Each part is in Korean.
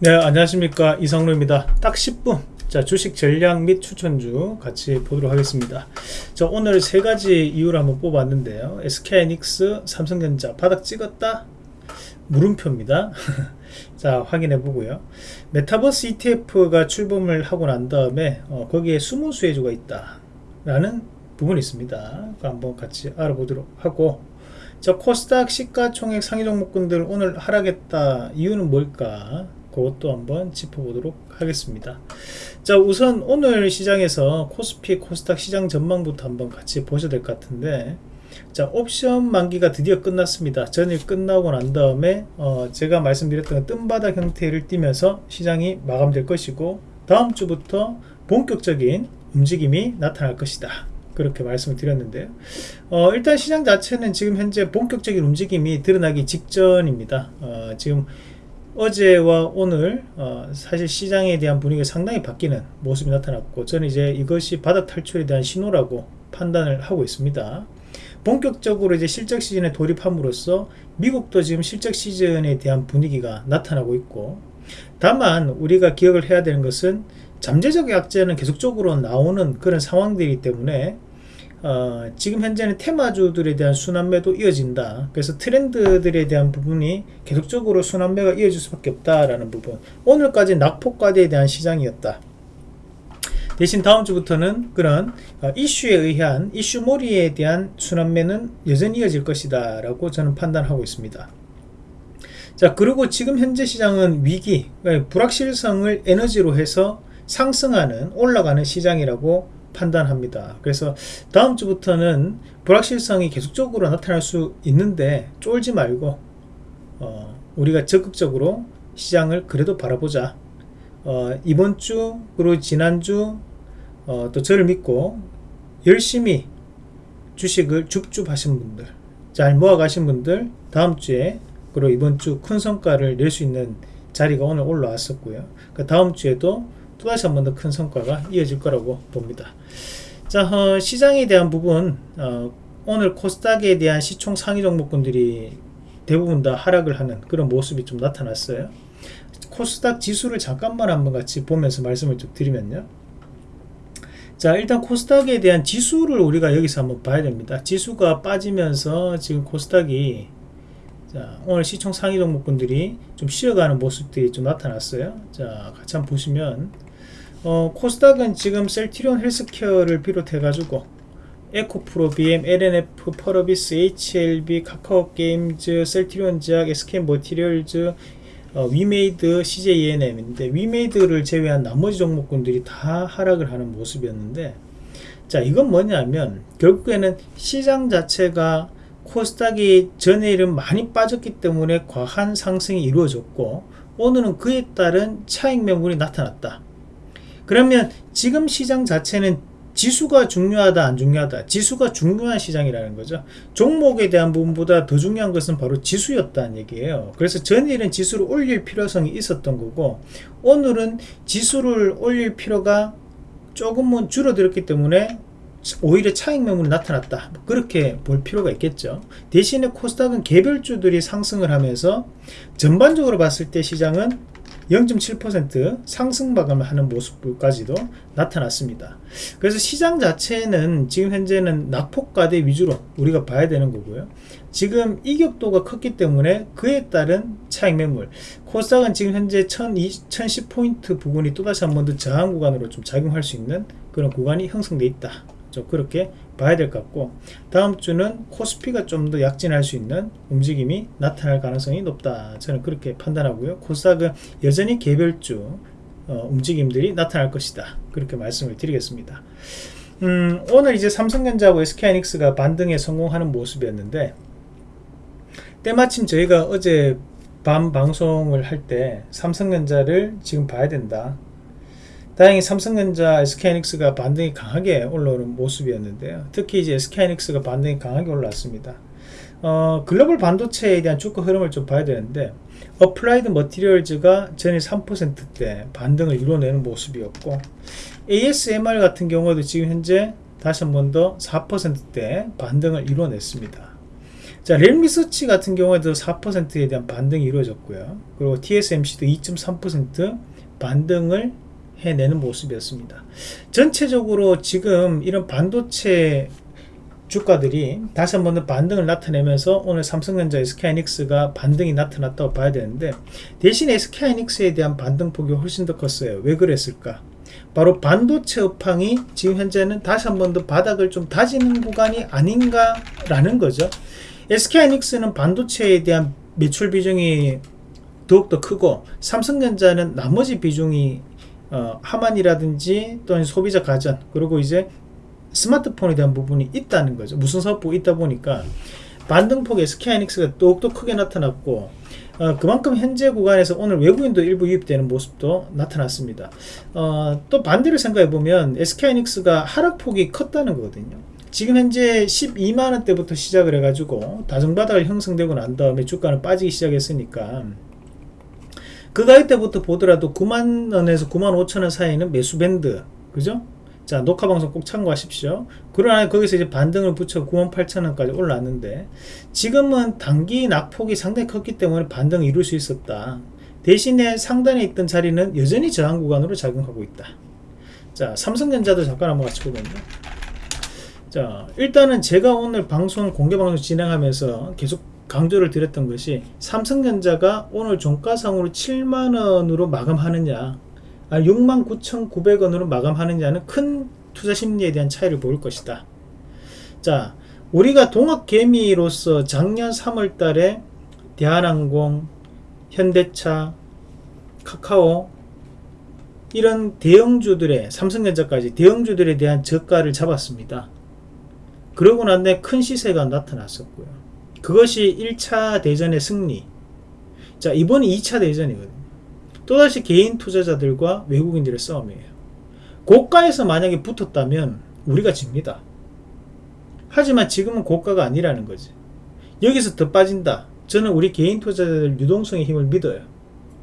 네 안녕하십니까. 이성로입니다. 딱 10분. 자 주식 전략 및 추천주 같이 보도록 하겠습니다. 자 오늘 세 가지 이유를 한번 뽑았는데요. SK이닉스 삼성전자 바닥 찍었다? 물음표입니다. 자 확인해 보고요. 메타버스 ETF가 출범을 하고 난 다음에 어, 거기에 숨은 수혜주가 있다 라는 부분이 있습니다. 한번 같이 알아보도록 하고. 자 코스닥 시가총액 상위 종목군들 오늘 하락했다. 이유는 뭘까 그것도 한번 짚어보도록 하겠습니다. 자 우선 오늘 시장에서 코스피 코스닥 시장 전망부터 한번 같이 보셔야 될 것 같은데 자 옵션 만기가 드디어 끝났습니다. 전일 끝나고 난 다음에 어, 제가 말씀드렸던 뜸바닥 형태를 띠면서 시장이 마감될 것이고 다음 주부터 본격적인 움직임이 나타날 것이다. 그렇게 말씀을 드렸는데요 어, 일단 시장 자체는 지금 현재 본격적인 움직임이 드러나기 직전입니다. 어, 지금 어제와 오늘 어, 사실 시장에 대한 분위기가 상당히 바뀌는 모습이 나타났고 저는 이제 이것이 바닥 탈출에 대한 신호라고 판단을 하고 있습니다. 본격적으로 이제 실적 시즌에 돌입함으로써 미국도 지금 실적 시즌에 대한 분위기가 나타나고 있고 다만 우리가 기억을 해야 되는 것은 잠재적 약재는 계속적으로 나오는 그런 상황들이기 때문에 어, 지금 현재는 테마주들에 대한 순환매도 이어진다. 그래서 트렌드들에 대한 부분이 계속적으로 순환매가 이어질 수밖에 없다라는 부분. 오늘까지 낙폭과대에 대한 시장이었다. 대신 다음 주부터는 그런 어, 이슈에 의한 이슈몰이에 대한 순환매는 여전히 이어질 것이다 라고 저는 판단하고 있습니다. 자 그리고 지금 현재 시장은 위기 불확실성을 에너지로 해서 상승하는 올라가는 시장이라고 판단합니다. 그래서 다음 주부터는 불확실성이 계속적으로 나타날 수 있는데 쫄지 말고 어, 우리가 적극적으로 시장을 그래도 바라보자. 어, 이번 주 그리고 지난주 어, 또 저를 믿고 열심히 주식을 줍줍 하신 분들 잘 모아 가신 분들 다음 주에 그리고 이번 주 큰 성과를 낼 수 있는 자리가 오늘 올라왔었고요. 그 다음 주에도 또다시 한 번 더 큰 성과가 이어질 거라고 봅니다. 자 어, 시장에 대한 부분 어, 오늘 코스닥에 대한 시총 상위 종목군들이 대부분 다 하락을 하는 그런 모습이 좀 나타났어요. 코스닥 지수를 잠깐만 한번 같이 보면서 말씀을 좀 드리면요. 자 일단 코스닥에 대한 지수를 우리가 여기서 한번 봐야 됩니다. 지수가 빠지면서 지금 코스닥이 자, 오늘 시총 상위 종목군들이 좀 쉬어가는 모습들이 좀 나타났어요. 자, 같이 한번 보시면 어, 코스닥은 지금 셀티리온 헬스케어를 비롯해 가지고 에코프로BM, 엘앤에프, 펄어비스, HLB, 카카오게임즈, 셀트리온 제약, SK 머티리얼즈, 어, 위메이드, CJ ENM인데 위메이드를 제외한 나머지 종목군들이 다 하락을 하는 모습이었는데 자 이건 뭐냐면 결국에는 시장 자체가 코스닥이 전일은 많이 빠졌기 때문에 과한 상승이 이루어졌고 오늘은 그에 따른 차익 매물이 나타났다 그러면 지금 시장 자체는 지수가 중요하다 안 중요하다? 지수가 중요한 시장이라는 거죠. 종목에 대한 부분보다 더 중요한 것은 바로 지수였다는 얘기예요. 그래서 전일은 지수를 올릴 필요성이 있었던 거고 오늘은 지수를 올릴 필요가 조금은 줄어들었기 때문에 오히려 차익 매물이 나타났다. 뭐 그렇게 볼 필요가 있겠죠. 대신에 코스닥은 개별주들이 상승을 하면서 전반적으로 봤을 때 시장은 0.7% 상승 마감을 하는 모습까지도 나타났습니다. 그래서 시장 자체는 지금 현재는 낙폭과대 위주로 우리가 봐야 되는 거고요. 지금 이격도가 컸기 때문에 그에 따른 차익 매물. 코스닥은 지금 현재 1010포인트 부분이 또다시 한 번 더 저항 구간으로 좀 작용할 수 있는 그런 구간이 형성돼 있다 좀 그렇게 봐야 될 것 같고 다음 주는 코스피가 좀 더 약진할 수 있는 움직임이 나타날 가능성이 높다. 저는 그렇게 판단하고요. 코스닥은 여전히 개별주 어, 움직임들이 나타날 것이다. 그렇게 말씀을 드리겠습니다. 음, 오늘 이제 삼성전자하고 SK하이닉스가 반등에 성공하는 모습이었는데 때마침 저희가 어제 밤 방송을 할 때 삼성전자를 지금 봐야 된다 다행히 삼성전자, SK하이닉스가 반등이 강하게 올라오는 모습이었는데요. 특히 이제 SK하이닉스가 반등이 강하게 올라왔습니다. 어, 글로벌 반도체에 대한 주가 흐름을 좀 봐야 되는데 어플라이드 머티리얼즈가 전일 3%대 반등을 이뤄내는 모습이었고 ASML 같은 경우도 지금 현재 다시 한 번 더 4%대 반등을 이뤄냈습니다. 자, 램리서치 같은 경우에도 4%에 대한 반등이 이루어졌고요. 그리고 TSMC도 2.3% 반등을 해내는 모습이었습니다. 전체적으로 지금 이런 반도체 주가들이 다시 한 번 더 반등을 나타내면서 오늘 삼성전자 SK하이닉스가 반등이 나타났다고 봐야 되는데 대신 SK하이닉스에 대한 반등폭이 훨씬 더 컸어요. 왜 그랬을까? 바로 반도체 업황이 지금 현재는 다시 한 번 더 바닥을 좀 다지는 구간이 아닌가라는 거죠. SK하이닉스는 반도체에 대한 매출 비중이 더욱더 크고 삼성전자는 나머지 비중이 어, 하만이라든지 또는 소비자 가전 그리고 이제 스마트폰에 대한 부분이 있다는 거죠. 무슨 사업부 있다 보니까 반등폭 SK하이닉스가 더욱더 크게 나타났고 어, 그만큼 현재 구간에서 오늘 외국인도 일부 유입되는 모습도 나타났습니다. 어, 또 반대로 생각해 보면 SK하이닉스가 하락폭이 컸다는 거거든요. 지금 현재 12만원대부터 시작을 해가지고 다중바닥을 형성되고 난 다음에 주가는 빠지기 시작했으니까 그 가격 때부터 보더라도 9만원에서 9만 5천원 사이는 매수 밴드. 그죠? 자 녹화 방송 꼭 참고하십시오. 그러나 거기서 이제 반등을 붙여 98,000원까지 올라왔는데 지금은 단기 낙폭이 상당히 컸기 때문에 반등을 이룰 수 있었다. 대신에 상단에 있던 자리는 여전히 저항 구간으로 작용하고 있다. 자 삼성전자도 잠깐 한번 같이 보면요. 자 일단은 제가 오늘 방송 공개 방송 진행하면서 계속 강조를 드렸던 것이 삼성전자가 오늘 종가상으로 7만원으로 마감하느냐 69,900원으로 마감하느냐는 큰 투자 심리에 대한 차이를 보일 것이다. 자, 우리가 동학개미로서 작년 3월 달에 대한항공, 현대차, 카카오 이런 대형주들의 삼성전자까지 대형주들에 대한 저가를 잡았습니다. 그러고 난 뒤에 큰 시세가 나타났었고요. 그것이 1차 대전의 승리. 자, 이번이 2차 대전이거든요. 또다시 개인 투자자들과 외국인들의 싸움이에요. 고가에서 만약에 붙었다면 우리가 집니다. 하지만 지금은 고가가 아니라는 거지. 여기서 더 빠진다. 저는 우리 개인 투자자들 유동성의 힘을 믿어요.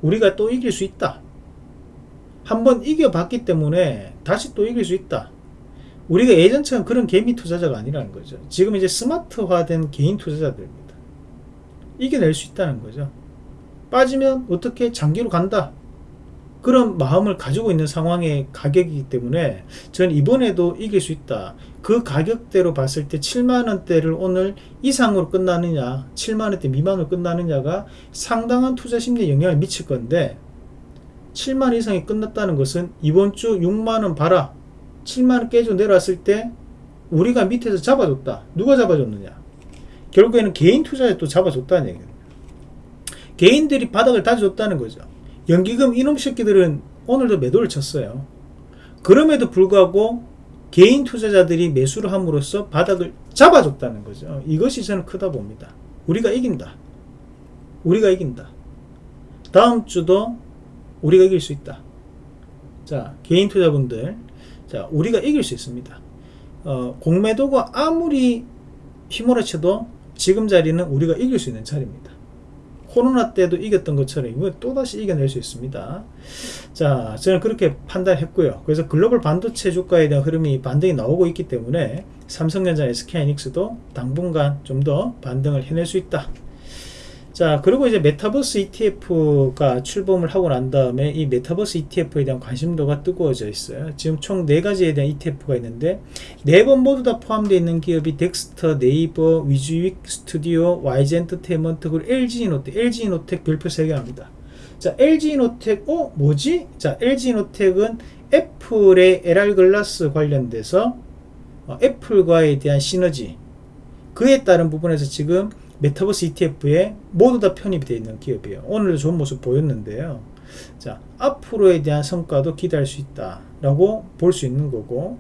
우리가 또 이길 수 있다. 한번 이겨봤기 때문에 다시 또 이길 수 있다. 우리가 예전처럼 그런 개미 투자자가 아니라는 거죠. 지금 이제 스마트화된 개인 투자자들입니다. 이겨낼 수 있다는 거죠. 빠지면 어떻게 장기로 간다 그런 마음을 가지고 있는 상황의 가격이기 때문에 저는 이번에도 이길 수 있다 그 가격대로 봤을 때 7만원대를 오늘 이상으로 끝나느냐 7만원대 미만으로 끝나느냐가 상당한 투자 심리에 영향을 미칠 건데 7만 이상이 끝났다는 것은 이번 주 6만원 봐라 7만원 깨져 내려왔을 때 우리가 밑에서 잡아줬다 누가 잡아줬느냐 결국에는 개인 투자자 또 잡아줬다는 얘기예요 개인들이 바닥을 다져줬다는 거죠. 연기금 이놈 새끼들은 오늘도 매도를 쳤어요. 그럼에도 불구하고 개인 투자자들이 매수를 함으로써 바닥을 잡아줬다는 거죠. 이것이 저는 크다 봅니다. 우리가 이긴다. 우리가 이긴다. 다음 주도 우리가 이길 수 있다. 자, 개인 투자분들, 자, 우리가 이길 수 있습니다. 어, 공매도가 아무리 휘몰아쳐도 지금 자리는 우리가 이길 수 있는 자리입니다. 코로나 때도 이겼던 것처럼 이거 또다시 이겨낼 수 있습니다. 자, 저는 그렇게 판단했고요. 그래서 글로벌 반도체 주가에 대한 흐름이 반등이 나오고 있기 때문에 삼성전자, SK하이닉스도 당분간 좀 더 반등을 해낼 수 있다. 자 그리고 이제 메타버스 ETF가 출범을 하고 난 다음에 이 메타버스 ETF에 대한 관심도가 뜨거워져 있어요. 지금 총 4가지에 대한 ETF가 있는데 네 번 모두 다 포함되어 있는 기업이 덱스터, 네이버, 위즈윅 스튜디오, 와이지엔터테인먼트 그리고 LG이노텍. LG이노텍 별표 3개 합니다. 자 LG이노텍 어? 뭐지? 자 LG이노텍은 애플의 AR 글라스 관련돼서 어, 애플과에 대한 시너지. 그에 따른 부분에서 지금 메타버스 ETF에 모두 다 편입이 되어 있는 기업이에요. 오늘도 좋은 모습 보였는데요. 자, 앞으로에 대한 성과도 기대할 수 있다라고 볼 수 있는 거고,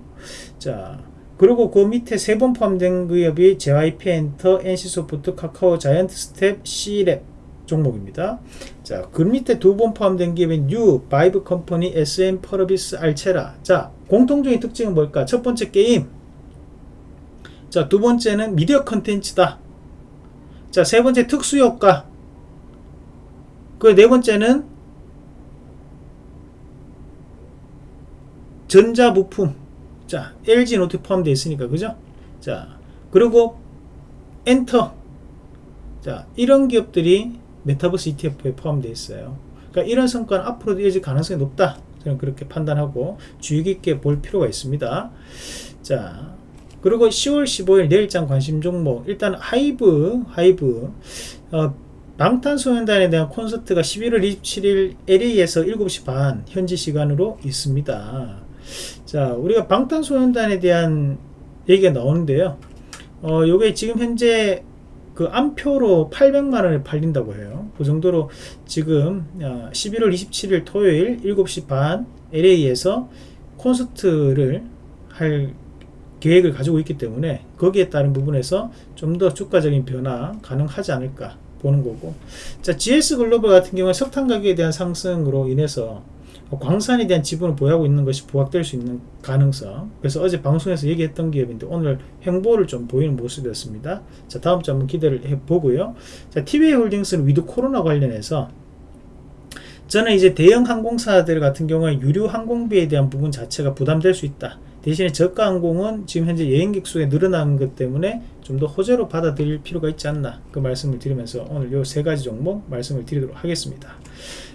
자, 그리고 그 밑에 세 번 포함된 기업이 JYP 엔터, NC소프트, 카카오, 자이언트 스텝, 씨이랩 종목입니다. 자, 그 밑에 두 번 포함된 기업인 뉴, 바이브 컴퍼니, SM, 펄어비스, 알체라. 자, 공통적인 특징은 뭘까? 첫 번째 게임. 자, 두 번째는 미디어 컨텐츠다. 자, 세 번째 특수효과. 그 네 번째는 전자부품. 자, LG이노텍 포함되어 있으니까, 그죠? 자, 그리고 엔터. 자 이런 기업들이 메타버스 ETF에 포함되어 있어요. 그러니까 이런 성과는 앞으로도 이어질 가능성이 높다. 저는 그렇게 판단하고 주의 깊게 볼 필요가 있습니다. 자 그리고 10월 15일 내일장 관심 종목 일단 하이브 하이브 어, 방탄소년단에 대한 콘서트가 11월 27일 LA에서 7시 반 현지 시간으로 있습니다. 자 우리가 방탄소년단에 대한 얘기가 나오는데요. 어 요게 지금 현재 그 암표로 800만 원에 팔린다고 해요. 그 정도로 지금 11월 27일 토요일 7시 반 LA에서 콘서트를 할 계획을 가지고 있기 때문에 거기에 따른 부분에서 좀 더 주가적인 변화 가능하지 않을까 보는 거고. 자 GS 글로벌 같은 경우는 석탄 가격에 대한 상승으로 인해서 광산에 대한 지분을 보유하고 있는 것이 부각될 수 있는 가능성. 그래서 어제 방송에서 얘기했던 기업인데 오늘 횡보를 좀 보이는 모습이었습니다. 자 다음 주 한번 기대를 해보고요. 자 티웨이 홀딩스는 위드 코로나 관련해서 저는 이제 대형 항공사들 같은 경우에 유류 항공비에 대한 부분 자체가 부담될 수 있다 대신에 저가 항공은 지금 현재 여행객 수가 늘어나는 것 때문에 좀 더 호재로 받아들일 필요가 있지 않나 그 말씀을 드리면서 오늘 요 세 가지 종목 말씀을 드리도록 하겠습니다.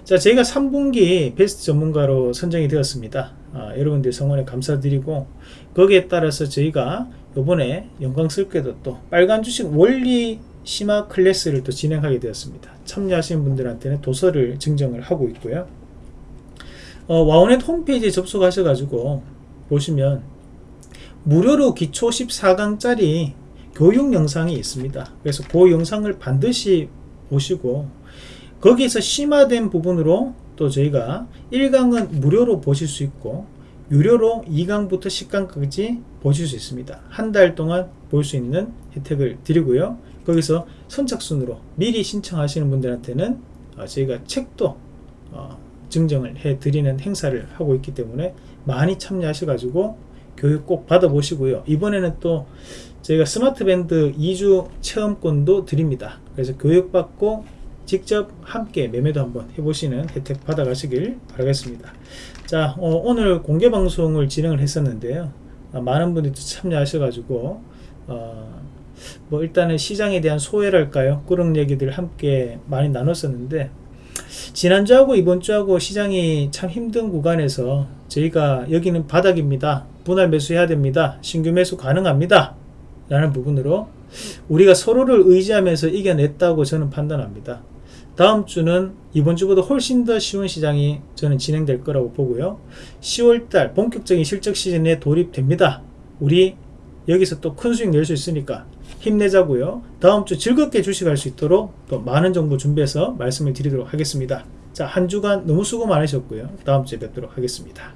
자 저희가 3분기 베스트 전문가로 선정이 되었습니다. 아, 여러분들 성원에 감사드리고 거기에 따라서 저희가 요번에 영광스럽게도 또 빨간 주식 원리 심화 클래스를 또 진행하게 되었습니다. 참여하시는 분들한테는 도서를 증정을 하고 있고요. 어, 와우넷 홈페이지에 접속하셔 가지고 보시면 무료로 기초 14강짜리 교육 영상이 있습니다. 그래서 그 영상을 반드시 보시고 거기에서 심화된 부분으로 또 저희가 1강은 무료로 보실 수 있고 유료로 2강부터 10강까지 보실 수 있습니다. 한 달 동안 볼 수 있는 혜택을 드리고요. 거기서 선착순으로 미리 신청하시는 분들한테는 어, 저희가 책도 어, 증정을 해 드리는 행사를 하고 있기 때문에 많이 참여하셔가지고 교육 꼭 받아보시고요. 이번에는 또 저희가 스마트 밴드 2주 체험권도 드립니다. 그래서 교육받고 직접 함께 매매도 한번 해보시는 혜택 받아가시길 바라겠습니다. 자, 어, 오늘 공개 방송을 진행을 했었는데요. 어, 많은 분들이 참여하셔가지고, 어, 뭐 일단은 시장에 대한 소외랄까요? 그런 얘기들 함께 많이 나눴었는데, 지난주하고 이번주하고 시장이 참 힘든 구간에서 저희가 여기는 바닥입니다. 분할 매수해야 됩니다. 신규 매수 가능합니다. 라는 부분으로 우리가 서로를 의지하면서 이겨냈다고 저는 판단합니다. 다음 주는 이번 주보다 훨씬 더 쉬운 시장이 저는 진행될 거라고 보고요. 10월달 본격적인 실적 시즌에 돌입됩니다. 우리 여기서 또 큰 수익 낼 수 있으니까 힘내자고요. 다음 주 즐겁게 주식할 수 있도록 또 많은 정보 준비해서 말씀을 드리도록 하겠습니다. 자, 한 주간 너무 수고 많으셨고요. 다음 주에 뵙도록 하겠습니다.